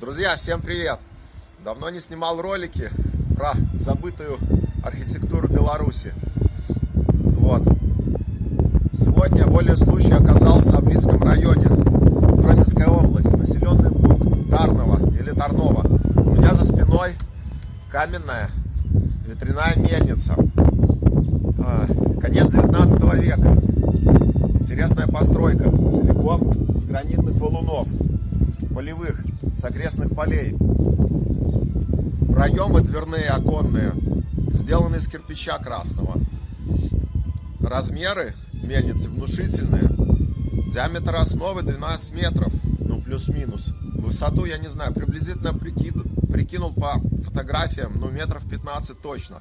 Друзья, всем привет! Давно не снимал ролики про забытую архитектуру Беларуси. Вот. Сегодня волей случая оказался в Блицком районе, Гронинская область, населенный пункт Тарного или Тарнова. У меня за спиной каменная ветряная мельница. А, конец 19 века. Интересная постройка, целиком с гранитных валунов, полевых, с окрестных полей. Проемы дверные, оконные, сделаны из кирпича красного. Размеры мельницы внушительные. Диаметр основы 12 метров, ну плюс-минус. Высоту, я не знаю, приблизительно прикинул, по фотографиям, ну метров 15 точно.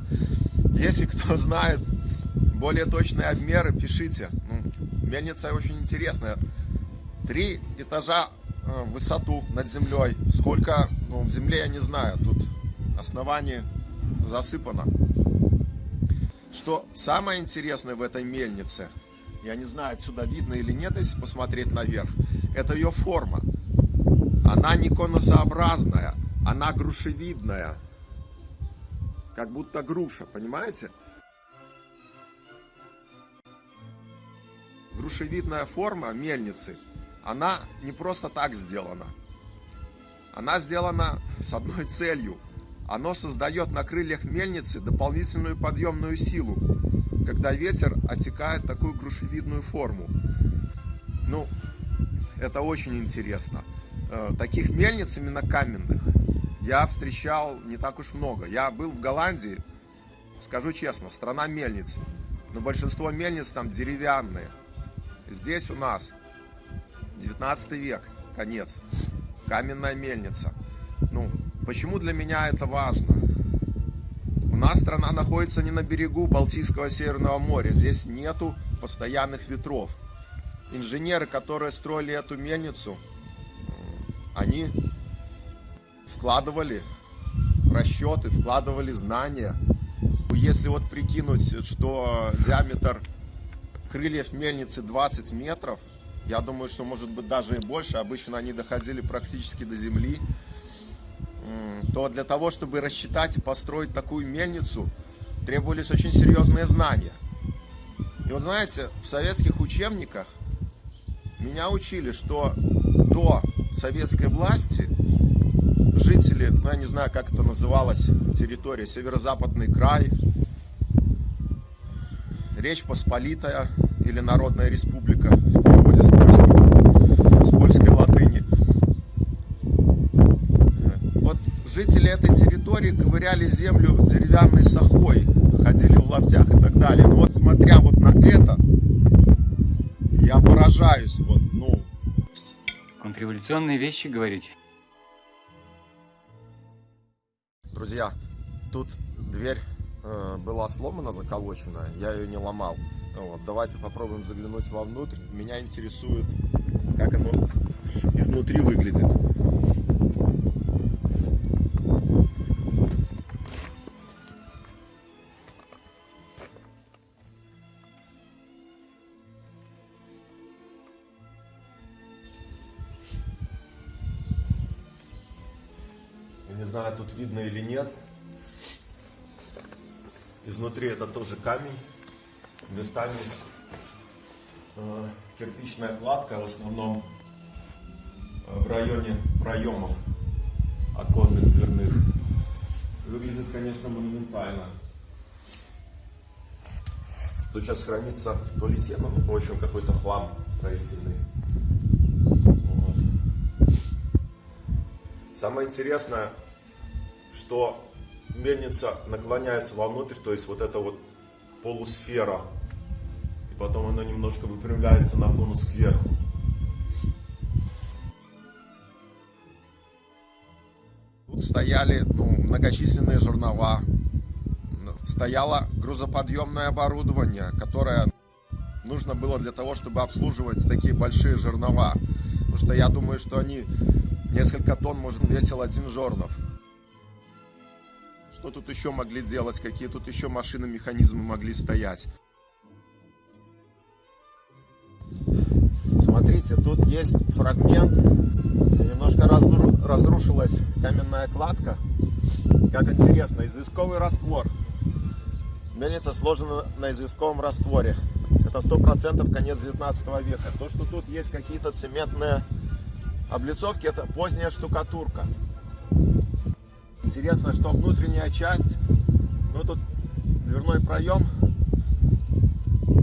Если кто знает более точные обмеры, пишите. Ну, мельница очень интересная. Три этажа высоту над землей. Сколько ну, в земле я не знаю. Тут основание засыпано. Что самое интересное в этой мельнице, я не знаю, отсюда видно или нет, если посмотреть наверх, это ее форма. Она не конусообразная, она грушевидная. Как будто груша, понимаете? Грушевидная форма мельницы, она не просто так сделана. Она сделана с одной целью – оно создает на крыльях мельницы дополнительную подъемную силу, когда ветер отекает такую грушевидную форму. Ну, это очень интересно. Э, таких мельниц именно каменных я встречал не так уж много. Я был в Голландии, скажу честно, страна мельниц. Но большинство мельниц там деревянные. Здесь у нас 19 век, конец. Каменная мельница. Ну, Почему для меня это важно? У нас страна находится не на берегу Балтийского Северного моря. Здесь нету постоянных ветров. Инженеры, которые строили эту мельницу, они вкладывали расчеты, вкладывали знания. Если вот прикинуть, что диаметр крыльев мельницы 20 метров, я думаю, что может быть даже и больше. Обычно они доходили практически до земли то для того, чтобы рассчитать и построить такую мельницу, требовались очень серьезные знания. И вот знаете, в советских учебниках меня учили, что до советской власти жители, ну я не знаю, как это называлось, территория, северо-западный край, Речь Посполитая или Народная Республика в переводе с польского, с польской латыни – Жители этой территории ковыряли землю деревянной сахой, ходили в лаптях и так далее. Но вот смотря вот на это, я поражаюсь, вот, ну. Контрреволюционные вещи говорите? Друзья, тут дверь э, была сломана, заколочена, я ее не ломал. Вот, давайте попробуем заглянуть вовнутрь. Меня интересует, как оно изнутри выглядит. не знаю, тут видно или нет. Изнутри это тоже камень. Местами кирпичная кладка, в основном в районе проемов оконных, дверных. Выглядит, конечно, монументально. Тут сейчас хранится то ли сено, ну, в общем, какой-то хлам строительный. Вот. Самое интересное, что мельница наклоняется вовнутрь, то есть вот эта вот полусфера, потом она немножко выпрямляется на конус кверху. Тут стояли ну, многочисленные жернова, стояло грузоподъемное оборудование, которое нужно было для того, чтобы обслуживать такие большие жернова. Потому что я думаю, что они несколько тонн, может, весил один жернов. Что тут еще могли делать? Какие тут еще машины, механизмы могли стоять? Смотрите, тут есть фрагмент, немножко разрушилась каменная кладка. Как интересно, известковый раствор. Мельница сложена на известковом растворе. Это сто процентов конец 19 века. То, что тут есть какие-то цементные облицовки, это поздняя штукатурка. Интересно, что внутренняя часть, ну тут дверной проем,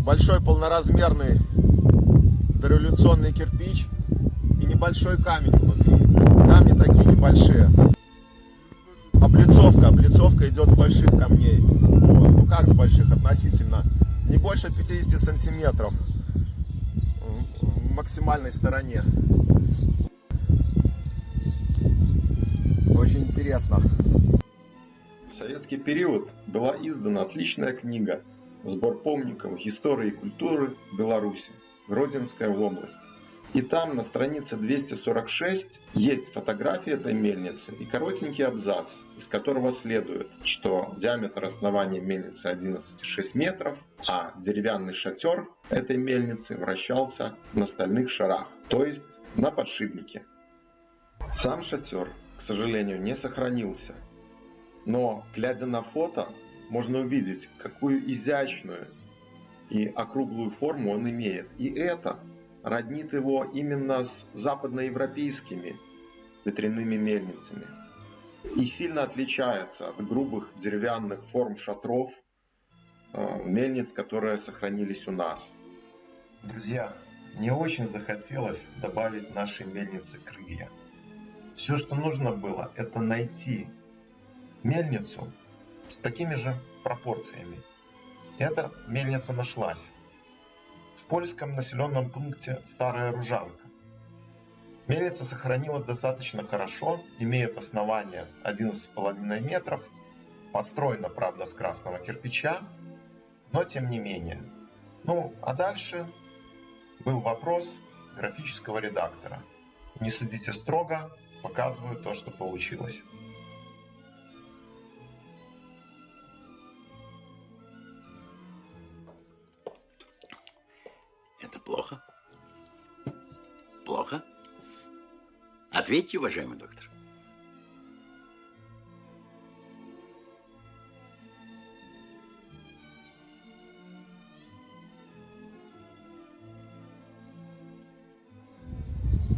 большой полноразмерный дореволюционный кирпич и небольшой камень внутри. Камни такие небольшие. Облицовка, облицовка идет с больших камней. Вот. Ну как с больших относительно? Не больше 50 сантиметров в максимальной стороне. Очень интересно. В советский период была издана отличная книга «Сбор помников истории и культуры Беларуси. Гродненская область». И там на странице 246 есть фотография этой мельницы и коротенький абзац, из которого следует, что диаметр основания мельницы 11,6 метров, а деревянный шатер этой мельницы вращался на стальных шарах, то есть на подшипнике. Сам шатер, к сожалению, не сохранился, но глядя на фото, можно увидеть, какую изящную и округлую форму он имеет. И это роднит его именно с западноевропейскими ветряными мельницами и сильно отличается от грубых деревянных форм шатров э, мельниц, которые сохранились у нас. Друзья, мне очень захотелось добавить нашей мельнице крылья. Все, что нужно было, это найти мельницу с такими же пропорциями. Эта мельница нашлась в польском населенном пункте Старая Ружанка. Мельница сохранилась достаточно хорошо, имеет основание 11,5 метров, построена, правда, с красного кирпича, но тем не менее. Ну, а дальше был вопрос графического редактора. Не судите строго, показываю то, что получилось. Плохо? Плохо? Ответьте, уважаемый доктор.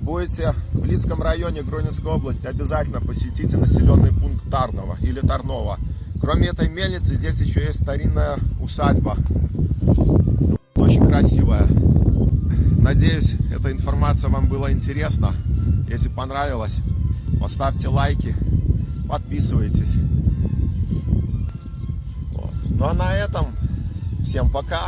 Будете в Лицком районе Гронинской области, обязательно посетите населенный пункт Тарного или Тарнова. Кроме этой мельницы, здесь еще есть старинная усадьба. Красивая. Надеюсь, эта информация вам была интересна. Если понравилось, поставьте лайки, подписывайтесь. Вот. Ну а на этом всем пока.